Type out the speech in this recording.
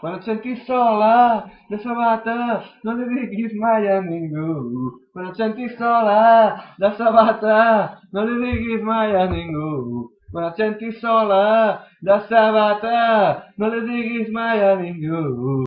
Quando senti sola sole da Sabata, non le dighi mai a ningú. Quando senti sola sole da Sabata, non le dighi mai a ningú. Quando senti sola sole da Sabata, non le dighi mai a ningú.